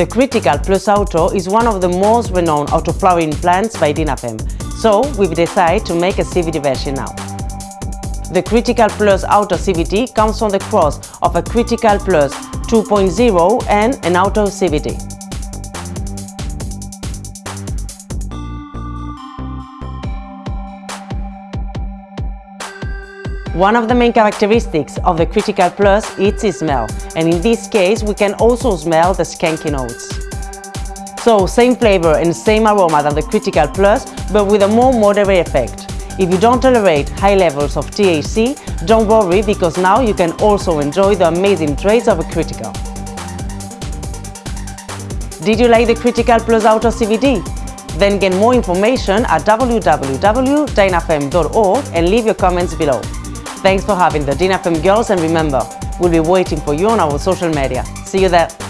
The Critical Plus Auto is one of the most renowned autoflowering plants by Dinafem, so we've decided to make a CVT version now. The Critical Plus Auto CVT comes from the cross of a Critical Plus 2.0 and an Auto CVT. One of the main characteristics of the Critical Plus is its smell, and in this case we can also smell the skanky notes. So, same flavor and same aroma than the Critical Plus, but with a more moderate effect. If you don't tolerate high levels of THC, don't worry because now you can also enjoy the amazing traits of a Critical. Did you like the Critical Plus Auto CVT? Then get more information at www.dinafem.org and leave your comments below. Thanks for having the Dinafem girls and remember, we'll be waiting for you on our social media. See you there!